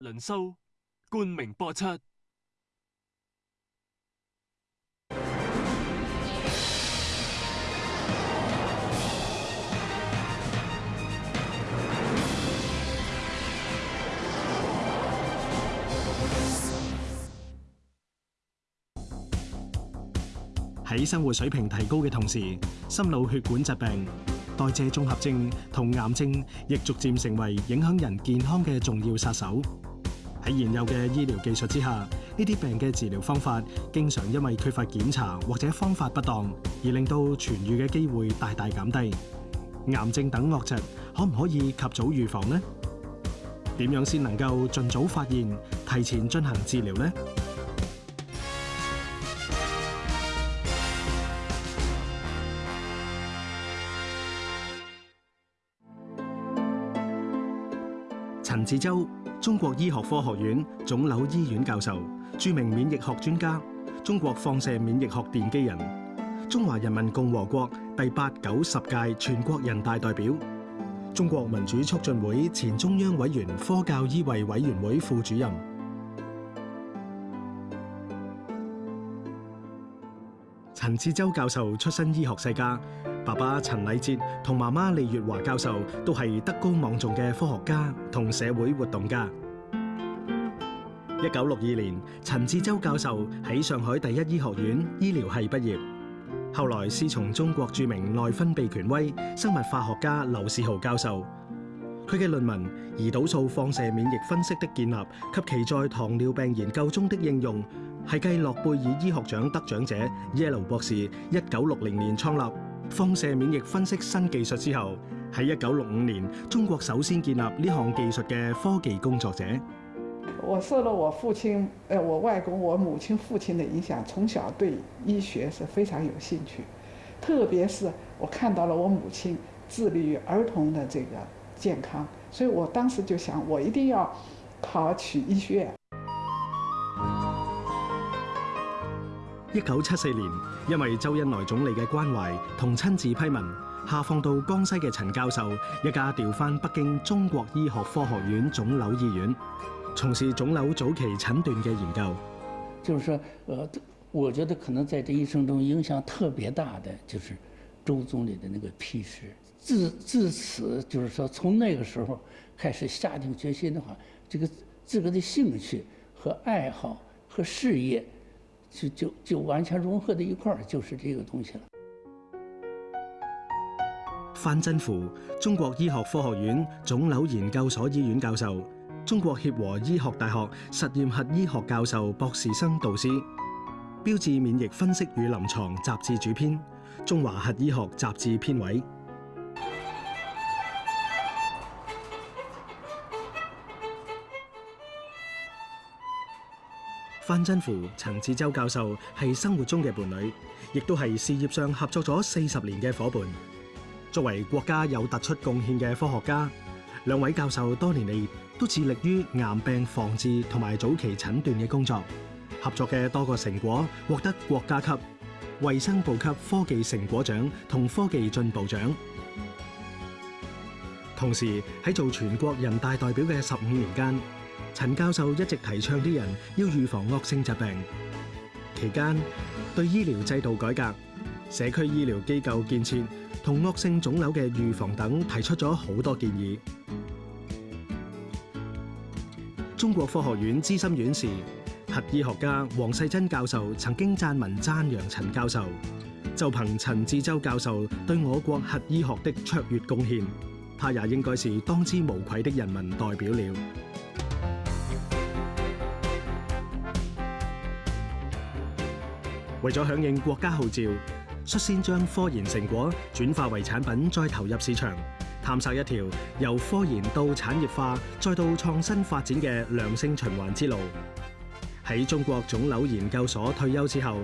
轮收，冠名播出。喺生活水平提高嘅同时，心脑血管疾病、代谢综合症同癌症，亦逐渐成为影响人健康嘅重要杀手。喺現有嘅醫療技術之下，呢啲病嘅治療方法經常因為缺乏檢查或者方法不當，而令到痊愈嘅機會大大減低。癌症等惡疾可唔可以及早預防呢？點樣先能夠尽早發現，提前進行治療呢？陈志洲，中国医学科学院肿瘤医院教授，著名免疫学专家，中国放射免疫学奠基人，中华人民共和国第八、九十届全国人大代表，中国民主促进会前中央委员、科教医卫委员会副主任。陈志洲教授出身医学世家。爸爸陳禮哲同媽媽李月華教授都係德高望重嘅科學家同社會活動家。一九六二年，陳志洲教授喺上海第一醫學院醫療系畢業，後來师從中國著名內分泌權威生物化學家劉士豪教授。佢嘅論文《胰島素放射免疫分析的建立及其在糖尿病研究中的應用》係繼諾貝爾醫學獎得獎者耶鲁博士一九六零年創立。放射免疫分析新技术之後，喺一九六五年，中國首先建立呢項技術嘅科技工作者。我受了我父親、誒我外公、我母親、父親嘅影響，從小對醫學是非常有興趣，特別是我看到了我母親致力於兒童的這個健康，所以我當時就想我一定要考取醫學院。一九七四年，因为周恩来总理嘅关怀同亲自批文，下放到江西嘅陈教授，一家调翻北京中国医学科学院肿瘤医院，从事肿瘤早期诊断嘅研究。就是说，呃，我觉得可能在这一生中影响特别大嘅，就是周总理的那个批示。自自此，就是说，从那个时候开始下定决心的话，这个自个的兴趣和爱好和事业。就就就完全融合在一块儿，就是这个东西了。范振富，中国医学科学院肿瘤研究所医院教授，中国协和医学大学实验核医学教授、博士生导师，标志免疫分析与临床杂志主编，中华核医学杂志编委。范真符、陈志洲教授系生活中嘅伴侣，亦都系事业上合作咗四十年嘅伙伴。作为国家有突出贡献嘅科学家，两位教授多年嚟都致力于癌病防治同埋早期诊断嘅工作，合作嘅多个成果获得国家级、卫生部级科技成果奖同科技进步奖。同时喺做全国人大代表嘅十五年间。陈教授一直提倡啲人要预防恶性疾病，期间对医疗制度改革、社区医疗机构建设同恶性肿瘤嘅预防等提出咗好多建议。中国科学院资深院士核医学家黄世珍教授曾经撰文赞扬陈教授，就凭陈志洲教授对我国核医学的卓越贡献，他也应该是当之无愧的人民代表了。为咗响应国家号召，率先将科研成果转化为产品，再投入市场，探索一条由科研到产业化再到创新发展嘅良性循环之路。喺中国肿瘤研究所退休之后，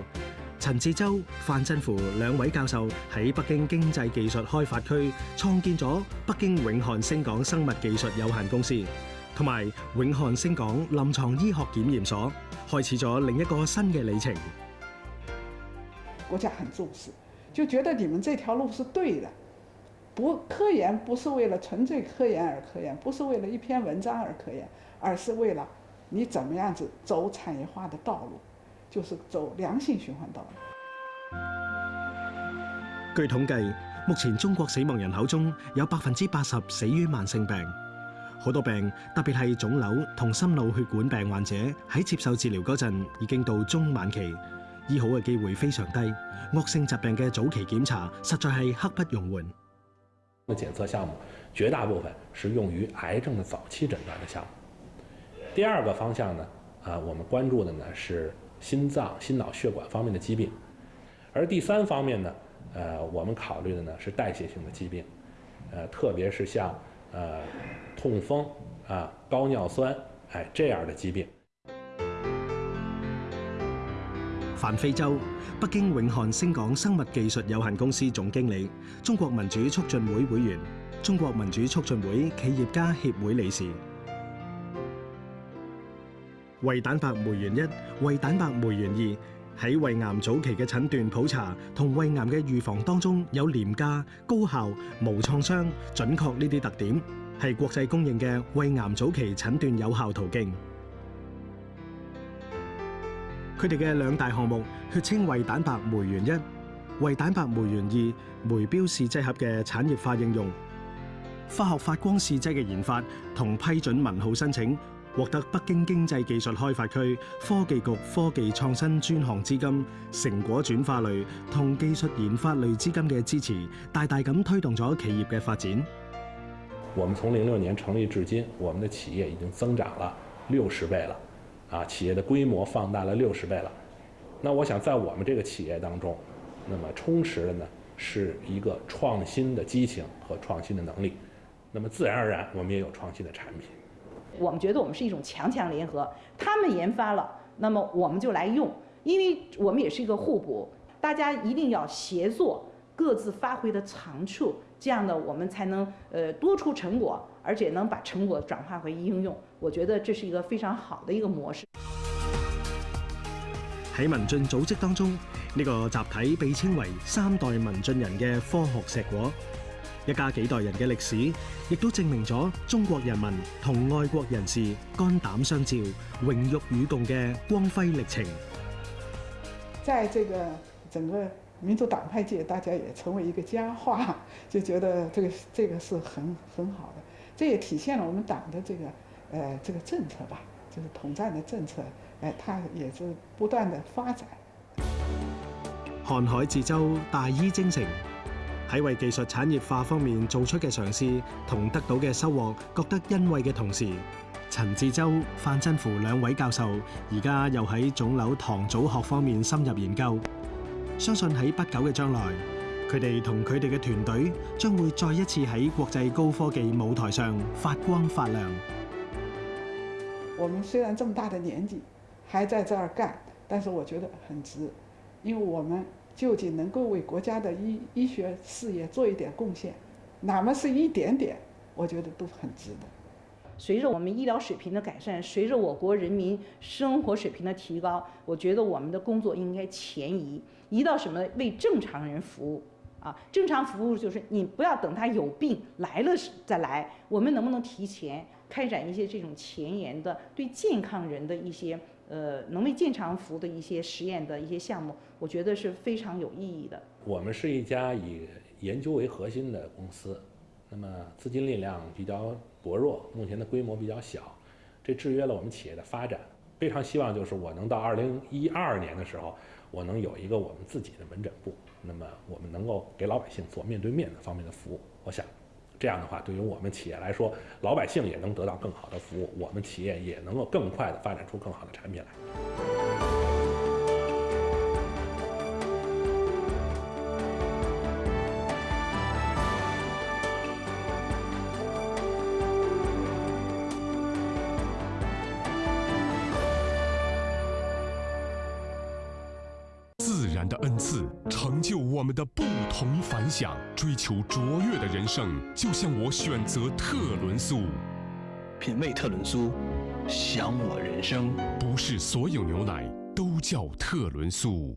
陈志洲、范振孚两位教授喺北京经济技术开发区创建咗北京永汉星港生物技术有限公司，同埋永汉星港临床医学检验所，开始咗另一个新嘅里程。国家很重视，就觉得你们这条路是对的。不，科研不是为了纯粹科研而科研，不是为了一篇文章而科研，而是为了你怎么样子走产业化的道路，就是走良性循环道路。据统计，目前中国死亡人口中有百分之八十死于慢性病，好多病，特别系肿瘤同心脑血管病患者，喺接受治疗嗰阵已经到中晚期。醫好嘅機會非常低，惡性疾病嘅早期檢查實在係刻不容緩。嘅檢測項目，絕大部分是用於癌症的早期診斷的項目。第二個方向呢，啊，我們關注的呢是心臟、心腦血管方面的疾病。而第三方面呢，呃，我們考慮的呢是代謝性的疾病，呃，特別是像呃痛風啊、高尿酸，哎，这样的疾病。范非洲，北京永汉星港生物技术有限公司总经理，中国民主促进会会员，中国民主促进会企业家协会理事。胃蛋白酶原一、胃蛋白酶原二喺胃癌早期嘅诊断普查同胃癌嘅预防当中有廉价、高效、无创伤、准确呢啲特点，系国际公认嘅胃癌早期诊断有效途径。佢哋嘅两大項目：血清胃蛋白酶原一、胃蛋白酶原二酶標試劑盒嘅產業化應用、化學發光試劑嘅研發，同批准文號申請，獲得北京經濟技術開發區科技局科技創新專項資金、成果轉化類同技術研發類資金嘅支持，大大咁推動咗企業嘅發展。我们從零六年成立至今，我们嘅企業已經增長了六十倍了。啊，企业的规模放大了六十倍了，那我想在我们这个企业当中，那么充实的呢是一个创新的激情和创新的能力，那么自然而然我们也有创新的产品。我们觉得我们是一种强强联合，他们研发了，那么我们就来用，因为我们也是一个互补，大家一定要协作，各自发挥的长处，这样呢我们才能呃多出成果，而且能把成果转化为应用。我觉得这是一个非常好的一个模式。喺民进组织当中，呢个集体被称为三代民进人嘅科学石果，一家几代人嘅历史，亦都证明咗中国人民同外国人士肝胆相照、荣辱与共嘅光辉历程。在这个整个民主党派界，大家也成为一个佳话，就觉得这个 这个是很很好的，这也体现了我们党的这个诶这个政策吧。就是统战的政策，诶，它也是不断的发展。瀚海智州大医精诚，喺为技术产业化方面做出嘅尝试同得到嘅收获，觉得欣慰嘅同时，陈自州、范真符两位教授而家又喺肿瘤糖组学方面深入研究，相信喺不久嘅将来。佢哋同佢哋嘅团队将会再一次喺国际高科技舞台上发光发亮。我们虽然这么大的年纪，还在这儿干，但是我觉得很值，因为我们究竟能够为国家的医医学事业做一点贡献，哪怕是一点点，我觉得都很值的。随着我们医疗水平的改善，随着我国人民生活水平的提高，我觉得我们的工作应该前移，移到什么？为正常人服务啊！正常服务就是你不要等他有病来了再来，我们能不能提前？开展一些这种前沿的、对健康人的一些呃能为健康服务的一些实验的一些项目，我觉得是非常有意义的。我们是一家以研究为核心的公司，那么资金力量比较薄弱，目前的规模比较小，这制约了我们企业的发展。非常希望就是我能到二零一二年的时候，我能有一个我们自己的门诊部，那么我们能够给老百姓做面对面的方面的服务，我想。这样的话，对于我们企业来说，老百姓也能得到更好的服务，我们企业也能够更快的发展出更好的产品来。自然的恩赐，成就我们的不。同凡响，追求卓越的人生，就像我选择特仑苏。品味特仑苏，享我人生。不是所有牛奶都叫特仑苏。